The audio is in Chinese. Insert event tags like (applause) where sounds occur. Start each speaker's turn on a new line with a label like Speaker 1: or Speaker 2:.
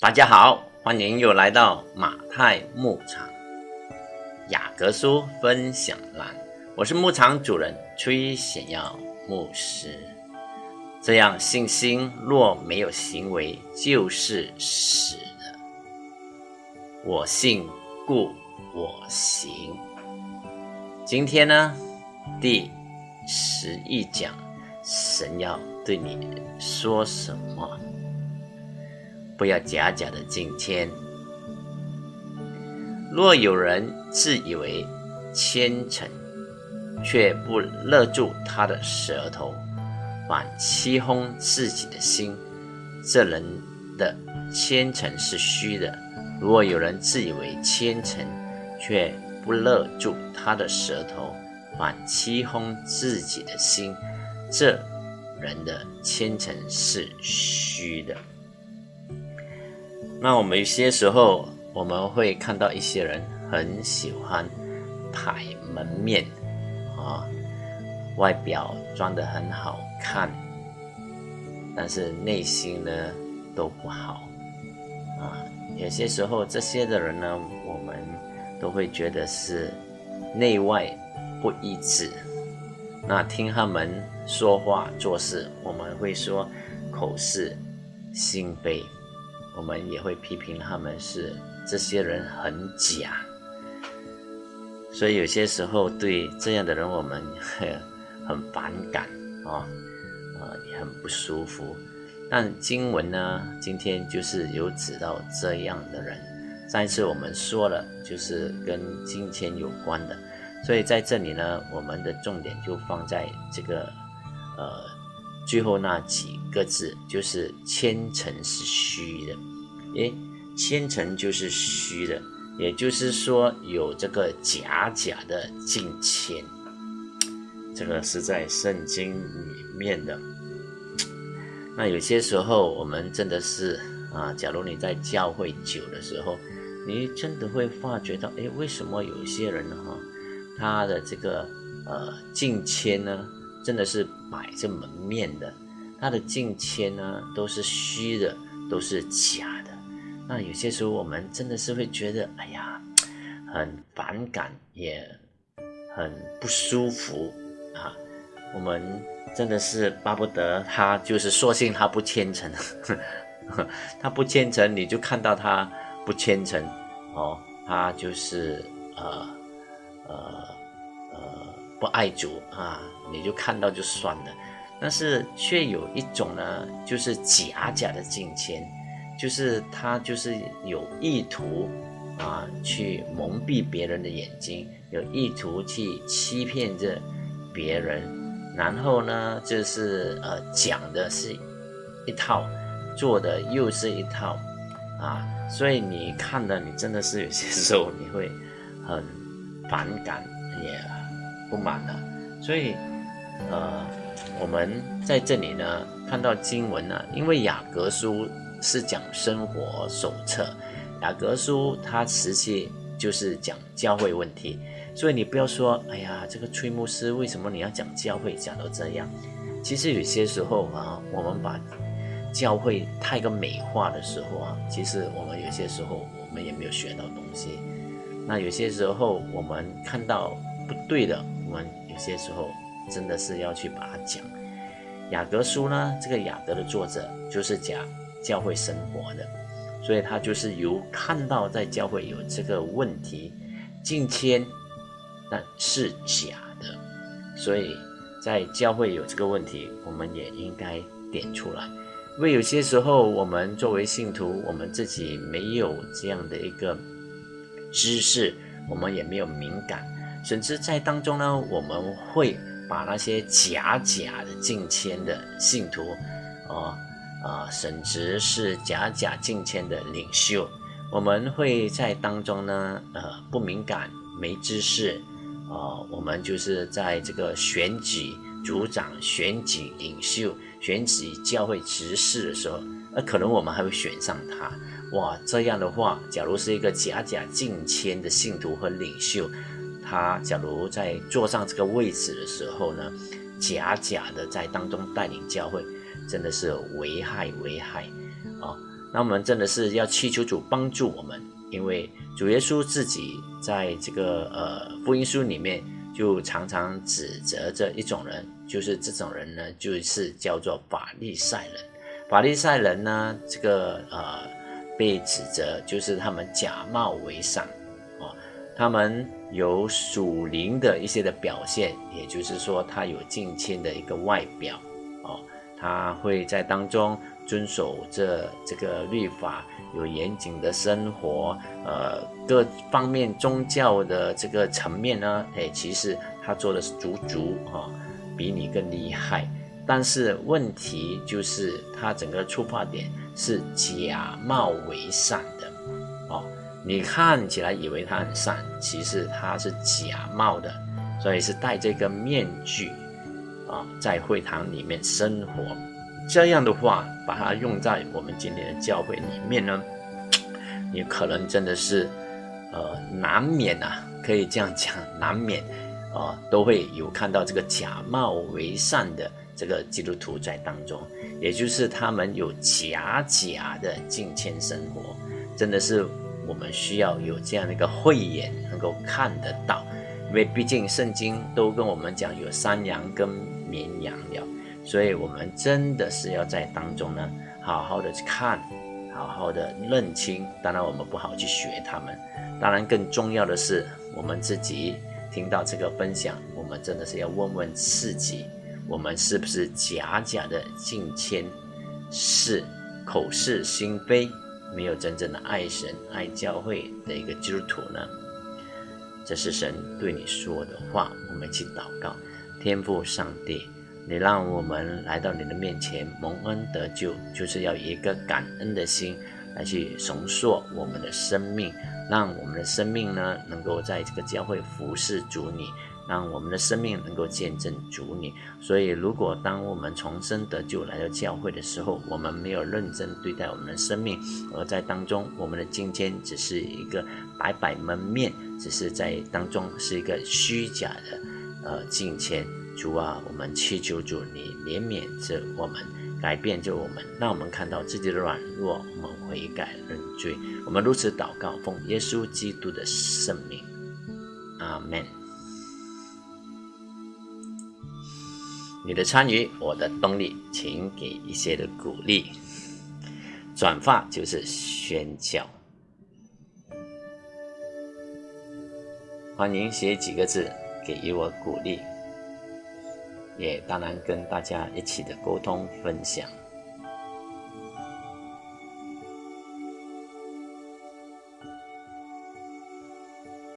Speaker 1: 大家好，欢迎又来到马太牧场雅各书分享栏。我是牧场主人崔显耀牧师。这样信心若没有行为，就是死的。我信，故我行。今天呢，第十一讲，神要对你说什么？不要假假的敬谦。若有人自以为虔诚，却不勒住他的舌头，反欺哄自己的心，这人的谦诚是虚的。若有人自以为谦诚，却不勒住他的舌头，反欺哄自己的心，这人的谦诚是虚的。那我们有些时候，我们会看到一些人很喜欢摆门面啊，外表装得很好看，但是内心呢都不好啊。有些时候，这些的人呢，我们都会觉得是内外不一致。那听他们说话做事，我们会说口是心非。我们也会批评他们是这些人很假，所以有些时候对这样的人我们 (laughs) 很反感啊，啊也很不舒服。但经文呢，今天就是有指到这样的人。上一次我们说了，就是跟金钱有关的，所以在这里呢，我们的重点就放在这个呃最后那几个字，就是千诚是虚的。诶，千层就是虚的，也就是说有这个假假的敬虔，(tsk) 这个是在圣经里面的。(tsk) 那有些时候我们真的是啊，假如你在教会久的时候，你真的会发觉到，诶，为什么有些人哈，他的这个呃敬谦呢，真的是摆着门面的，他的敬谦呢都是虚的，都是假。那有些时候我们真的是会觉得，哎呀，很反感，也很不舒服啊。我们真的是巴不得他就是说信他不虔诚，(laughs) 他不虔诚，你就看到他不虔诚哦，他就是呃呃呃不爱主啊，你就看到就算了。但是却有一种呢，就是假假的敬虔。就是他就是有意图啊，去蒙蔽别人的眼睛，有意图去欺骗着别人，然后呢，就是呃讲的是一套，做的又是一套啊，所以你看的你真的是有些时候你会很反感，也不满的。所以呃，我们在这里呢看到经文呢，因为雅各书。是讲生活手册，雅各书它实际就是讲教会问题，所以你不要说，哎呀，这个崔牧师为什么你要讲教会讲到这样？其实有些时候啊，我们把教会太过美化的时候啊，其实我们有些时候我们也没有学到东西。那有些时候我们看到不对的，我们有些时候真的是要去把它讲。雅各书呢，这个雅各的作者就是讲。教会生活的，所以他就是由看到在教会有这个问题，敬谦，但是假的，所以在教会有这个问题，我们也应该点出来，因为有些时候我们作为信徒，我们自己没有这样的一个知识，我们也没有敏感，甚至在当中呢，我们会把那些假假的敬谦的信徒，啊。啊，甚至是假假敬谦的领袖，我们会在当中呢，呃，不敏感、没知识，啊，我们就是在这个选举组长、选举领袖、选举教会执事的时候，那可能我们还会选上他。哇，这样的话，假如是一个假假敬谦的信徒和领袖，他假如在坐上这个位置的时候呢，假假的在当中带领教会。真的是危害危害啊！那我们真的是要祈求主帮助我们，因为主耶稣自己在这个呃福音书里面就常常指责这一种人，就是这种人呢，就是叫做法利赛人。法利赛人呢，这个呃被指责就是他们假冒为善，哦，他们有属灵的一些的表现，也就是说他有近亲的一个外表，哦，他会在当中。遵守这这个律法，有严谨的生活，呃，各方面宗教的这个层面呢，哎，其实他做的是足足啊，比你更厉害。但是问题就是，他整个出发点是假冒为善的，哦，你看起来以为他很善，其实他是假冒的，所以是戴这个面具啊，在会堂里面生活。这样的话，把它用在我们今天的教会里面呢，你可能真的是，呃，难免啊，可以这样讲，难免，啊，都会有看到这个假冒为善的这个基督徒在当中，也就是他们有假假的敬虔生活，真的是我们需要有这样的一个慧眼，能够看得到，因为毕竟圣经都跟我们讲有山羊跟绵羊了。所以，我们真的是要在当中呢，好好的去看，好好的认清。当然，我们不好去学他们。当然，更重要的是，我们自己听到这个分享，我们真的是要问问自己：我们是不是假假的敬谦，是口是心非，没有真正的爱神、爱教会的一个基督徒呢？这是神对你说的话。我们去祷告：天父上帝。你让我们来到你的面前蒙恩得救，就是要以一个感恩的心来去重塑我们的生命，让我们的生命呢能够在这个教会服侍主你，让我们的生命能够见证主你。所以，如果当我们重生得救来到教会的时候，我们没有认真对待我们的生命，而在当中我们的今天只是一个摆摆门面，只是在当中是一个虚假的呃金钱。主啊，我们祈求主，你怜悯着我们，改变着我们，让我们看到自己的软弱，我们悔改认罪。我们如此祷告，奉耶稣基督的圣名，阿门。你的参与，我的动力，请给一些的鼓励。转发就是宣教，欢迎写几个字，给予我鼓励。也当然跟大家一起的沟通分享。